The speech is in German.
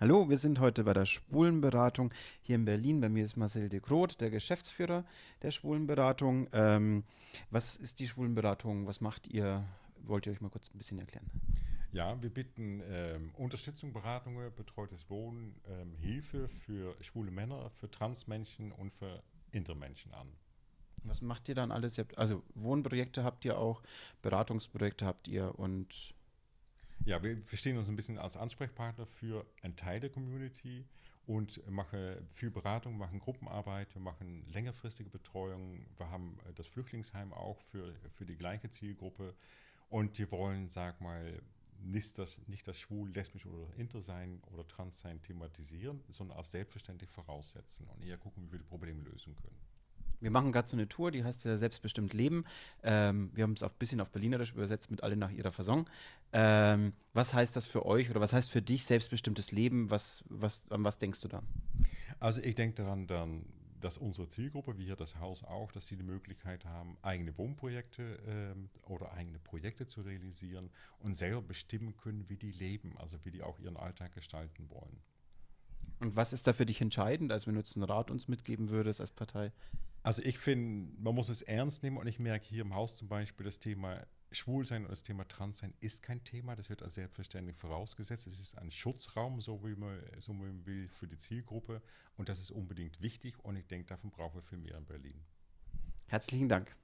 Hallo, wir sind heute bei der Schwulenberatung hier in Berlin. Bei mir ist Marcel de Groot, der Geschäftsführer der Schwulenberatung. Ähm, was ist die Schwulenberatung? Was macht ihr? Wollt ihr euch mal kurz ein bisschen erklären? Ja, wir bieten ähm, Unterstützung, Beratungen, betreutes Wohnen, ähm, Hilfe für schwule Männer, für Transmenschen und für Intermenschen an. Was macht ihr dann alles? Habt, also Wohnprojekte habt ihr auch, Beratungsprojekte habt ihr und ja, wir verstehen uns ein bisschen als Ansprechpartner für einen Teil der Community und machen viel Beratung, machen Gruppenarbeit, wir machen längerfristige Betreuung, wir haben äh, das Flüchtlingsheim auch für, für die gleiche Zielgruppe und wir wollen, sag mal, nicht das, nicht das schwul, lesbisch oder inter sein oder trans sein thematisieren, sondern als selbstverständlich voraussetzen und eher gucken, wie wir die Probleme lösen können. Wir machen gerade so eine Tour, die heißt ja Selbstbestimmt Leben. Ähm, wir haben es ein bisschen auf Berlinerisch übersetzt mit alle nach ihrer Fasson. Ähm, was heißt das für euch oder was heißt für dich selbstbestimmtes Leben? Was, was, an was denkst du da? Also ich denke daran, dann, dass unsere Zielgruppe, wie hier das Haus auch, dass sie die Möglichkeit haben, eigene Wohnprojekte ähm, oder eigene Projekte zu realisieren und selber bestimmen können, wie die leben, also wie die auch ihren Alltag gestalten wollen. Und was ist da für dich entscheidend, als wenn du jetzt einen Rat uns mitgeben würdest als Partei? Also ich finde, man muss es ernst nehmen und ich merke hier im Haus zum Beispiel, das Thema Schwulsein und das Thema Transsein ist kein Thema, das wird als selbstverständlich vorausgesetzt. Es ist ein Schutzraum, so wie man, so wie man will, für die Zielgruppe und das ist unbedingt wichtig und ich denke, davon brauchen wir viel mehr in Berlin. Herzlichen Dank.